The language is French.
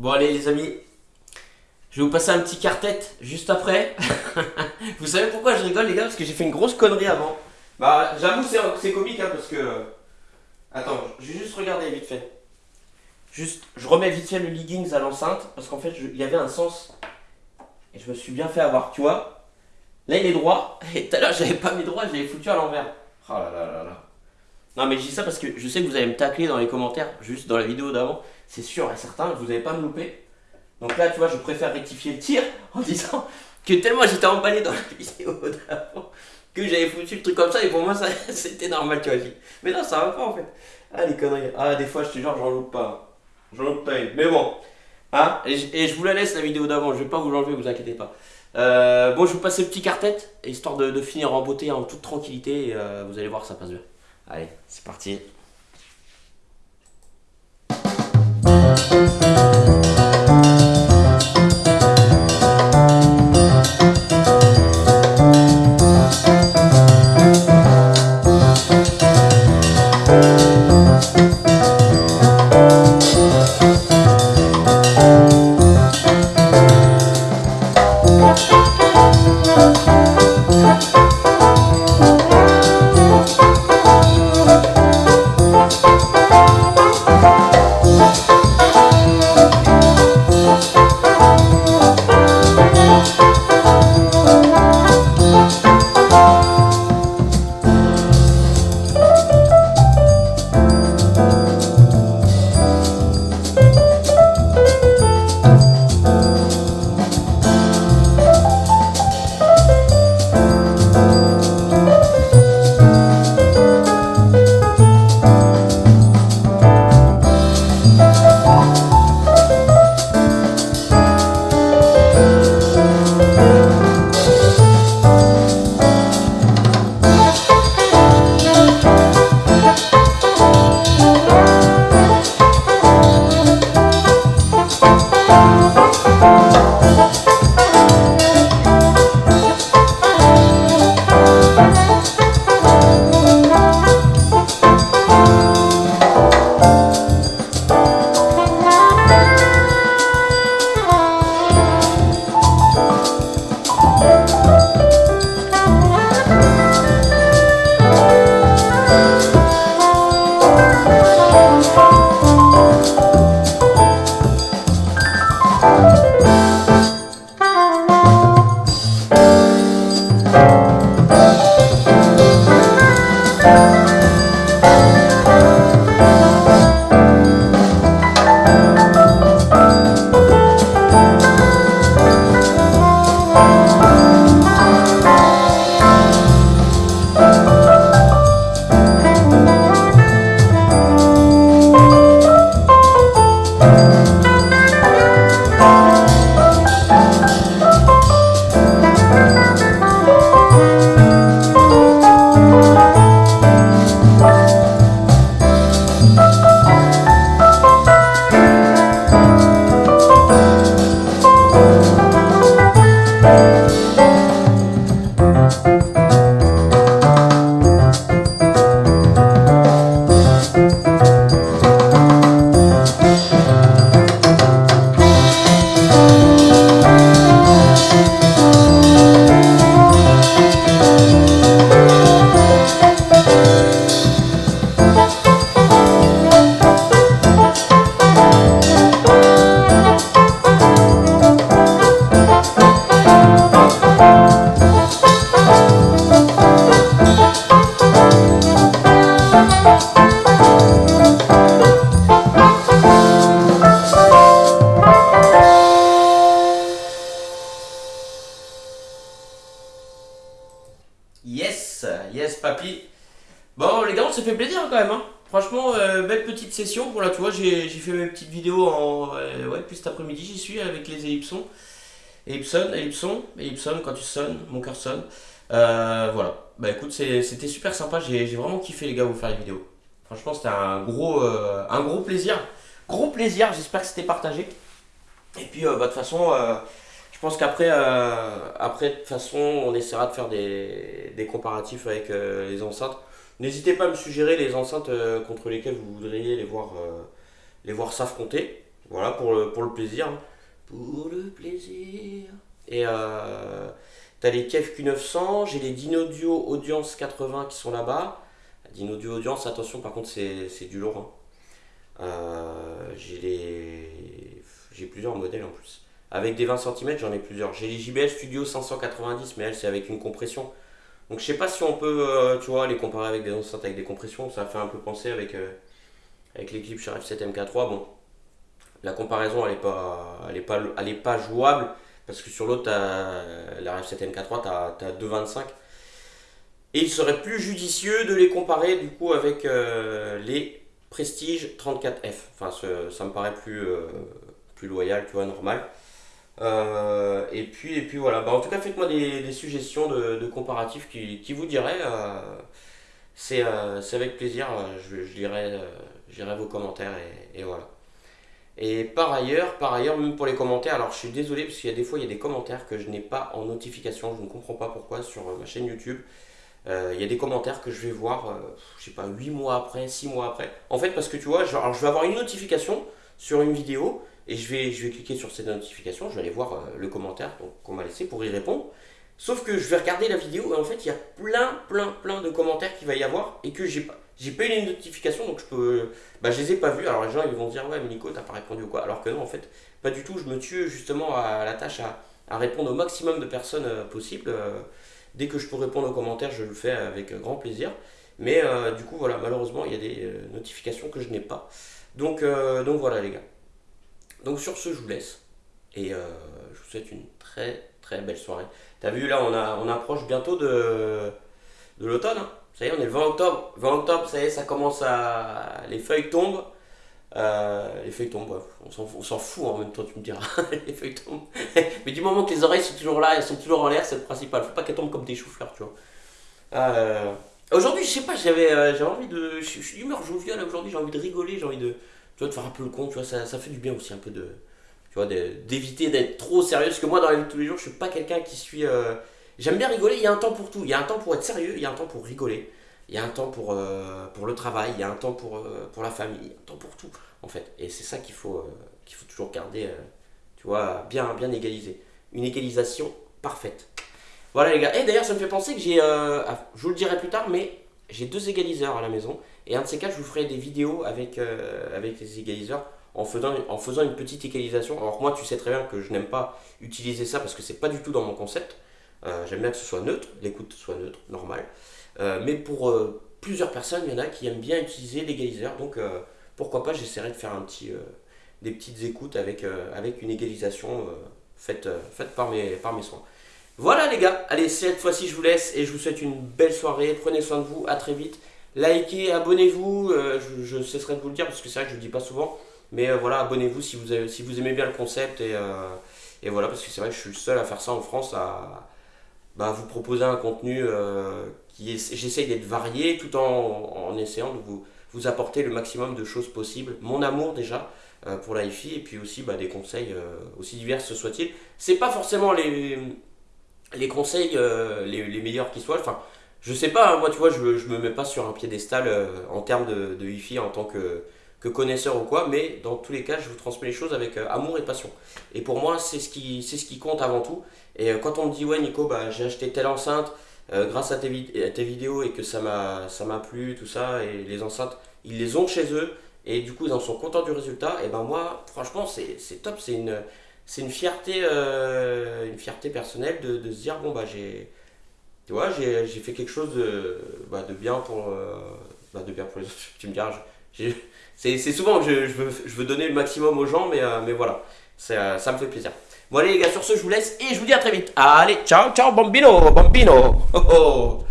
Bon allez les amis, je vais vous passer un petit cartette juste après. vous savez pourquoi je rigole les gars? Parce que j'ai fait une grosse connerie avant. Bah j'avoue c'est- comique hein, parce que... Attends, je vais juste regarder vite fait. Juste, je remets vite fait le leggings à l'enceinte parce qu'en fait il y avait un sens. Et je me suis bien fait avoir, tu vois? Là il est droit, et tout à l'heure j'avais pas mis droit, je l'avais foutu à l'envers. Oh là là là là. Non mais je dis ça parce que je sais que vous allez me tacler dans les commentaires, juste dans la vidéo d'avant. C'est sûr et certain, vous n'allez pas me louper. Donc là, tu vois, je préfère rectifier le tir en disant que tellement j'étais emballé dans la vidéo d'avant que j'avais foutu le truc comme ça et pour moi, c'était normal, tu vois. Mais non, ça va pas en fait. Ah, les conneries. Ah, des fois, je te jure, j'en loupe pas. J'en loupe pas. Mais bon. Hein et, je, vous la laisse la vidéo d'avant, je vais pas vous l'enlever, vous inquiétez pas. Euh, bon, je vous passe le petit cartette, histoire de, de finir en beauté, en toute tranquillité. Et, euh, vous allez voir, ça passe bien. Allez, c'est parti. Bon les gars, on s'est fait plaisir quand même. Hein. Franchement, euh, belle petite session. Voilà, tu vois, j'ai fait mes petites vidéos en euh, ouais, puis cet après-midi, j'y suis avec les ellipsons. Ellipson, ellipson, ellipson quand tu sonnes, mon cœur sonne. Euh, voilà. Bah écoute, c'était super sympa. J'ai vraiment kiffé les gars vous faire les vidéos. Franchement, c'était un gros, un gros plaisir. Gros plaisir. J'espère que c'était partagé. Et puis, bah, de toute façon, je pense qu'après, après, de toute façon, on essaiera de faire des, comparatifs avec les enceintes. N'hésitez pas à me suggérer les enceintes euh, contre lesquelles vous voudriez les voir, euh, s'affronter. Voilà, pour le, plaisir. hein. Pour le plaisir. Et euh, t'as les Kev Q900, j'ai les Dinodio Audience 80 qui sont là-bas. Dinodio Audience, attention, par contre, c'est du lourd. hein. J'ai les... j'ai plusieurs modèles en plus. Avec des 20 cm, j'en ai plusieurs. J'ai les JBL Studio 590, mais elle, c'est avec une compression. Donc je sais pas si on peut, euh, tu vois, les comparer avec des enceintes avec des compressions. Ça fait un peu penser avec, euh, avec l'équipe chez F7 MK3. Bon, la comparaison, elle est pas, elle est pas, elle est pas jouable. Parce que sur l'autre, t'as- la F7 MK3, tu as, 2,25. Et il serait plus judicieux de les comparer du coup avec euh, les Prestige 34F. Enfin, ça me paraît plus, euh, plus loyal, tu vois, normal. Euh, et, puis, et puis voilà, bah, en tout cas, faites-moi des, suggestions de, comparatifs qui, vous diraient. euh, c'est euh, c'est avec plaisir, je, je lirai, vos commentaires et, voilà. Et par ailleurs, par ailleurs, même pour les commentaires, alors je suis désolé parce qu'il y a des fois il y a des commentaires que je n'ai pas en notification, je ne comprends pas pourquoi sur ma chaîne YouTube. Il y a des commentaires que je vais voir, je sais pas, 8 mois après, 6 mois après. En fait, parce que tu vois, alors, je vais avoir une notification sur une vidéo et je vais, cliquer sur cette notification, je vais aller voir euh, le commentaire qu'on m'a laissé pour y répondre. Sauf que je vais regarder la vidéo et en fait, il y a plein, plein, plein de commentaires qu'il va y avoir et que j'ai pas. J'ai pas eu les notifications donc je peux. Bah, je les ai pas vus. Alors les gens ils vont dire, ouais, mais Nico, t'as pas répondu ou quoi? Alors que non, en fait, pas du tout. Je me tue justement à la tâche à, répondre au maximum de personnes euh, possible. Euh, dès que je peux répondre aux commentaires, je le fais avec grand plaisir. Mais euh, du coup, voilà, malheureusement, il y a des euh, notifications que je n'ai pas. Donc, euh, donc voilà, les gars. Donc sur ce, je vous laisse. Et euh, je vous souhaite une très très belle soirée. T'as vu là, on, a, on approche bientôt de, de l'automne. hein. Ça y est, on est le 20 octobre. 20 octobre, ça y est, ça commence à. Les feuilles tombent. Euh, les feuilles tombent, bref, on s'en on s'en fout en même temps, tu me diras. les feuilles tombent. Mais du moment que les oreilles sont toujours là, elles sont toujours en l'air, c'est le principal. Faut pas qu'elles tombent comme des choux-fleurs, tu vois. Euh, Aujourd'hui, je sais pas, j'avais euh, envie de. Je suis d'humeur joviale aujourd'hui, j'ai envie de rigoler, j'ai envie de. Tu vois, de faire un peu le con, tu vois, ça, ça fait du bien aussi un peu de. Tu vois, d'éviter d'être trop sérieux. Parce que moi, dans la vie de tous les jours, je suis pas quelqu'un qui suis. euh, J'aime bien rigoler, il y a un temps pour tout. Il y a un temps pour être sérieux, il y a un temps pour rigoler. Il y a un temps pour, euh, pour le travail, il y a un temps pour, euh, pour la famille, il y a un temps pour tout, en fait. Et c'est ça qu'il faut, qu'il faut toujours garder, tu vois, bien, bien égalisé. Une égalisation parfaite. Voilà les gars. Et d'ailleurs, ça me fait penser que j'ai, euh, ah, je vous le dirai plus tard, mais j'ai deux égaliseurs à la maison. Et un de ces quatre, je vous ferai des vidéos avec, euh, avec les égaliseurs en faisant, une petite égalisation. Alors moi, tu sais très bien que je n'aime pas utiliser ça parce que c'est pas du tout dans mon concept. Euh, J'aime bien que ce soit neutre, l'écoute soit neutre, normal. Mais pour plusieurs personnes, il y en a qui aiment bien utiliser l'égaliseur. Donc pourquoi pas, j'essaierai de faire un petit, des petites écoutes avec, avec une égalisation faite, faite par, mes, par mes soins. Voilà les gars, allez cette fois-ci je vous laisse et je vous souhaite une belle soirée, prenez soin de vous, à très vite. Likez, abonnez-vous, euh, je, cesserai de vous le dire parce que c'est vrai que je le dis pas souvent, mais euh, voilà, abonnez-vous si vous, aimez bien le concept et, euh, et voilà, parce que c'est vrai que je suis le seul à faire ça en France, à bah, vous proposer un contenu qui est, j'essaye d'être varié tout en, en essayant de vous, apporter le maximum de choses possibles. Mon amour déjà pour la et puis aussi bah, des conseils aussi divers ce soit-il. C'est pas forcément les, les conseils euh, les, meilleurs qui soient. Enfin, je sais pas, hein, moi tu vois, je, je me mets pas sur un piédestal euh, en termes de, de hi en tant que, que connaisseur ou quoi, mais dans tous les cas, je vous transmets les choses avec euh, amour et passion. Et pour moi, c'est ce qui, ce qui compte avant tout. Et quand on me dit, ouais, Nico, bah, j'ai acheté telle enceinte grâce à tes, à tes vidéos et que ça m'a, plu, tout ça, et les enceintes, ils les ont chez eux, et du coup, ils en sont contents du résultat, et ben moi, franchement, c'est, c'est top, c'est une, c'est une fierté, euh, une fierté personnelle de, de se dire, bon, bah, j'ai, tu vois, j'ai, fait quelque chose de, bah, de bien pour, euh, bah, de bien pour les autres, tu me diras, c'est, souvent que je, je veux, je veux donner le maximum aux gens, mais, euh, mais voilà, euh, ça me fait plaisir. Bon allez les gars, sur ce je vous laisse et je vous dis à très vite. Allez, ciao ciao bambino, bambino. Oh.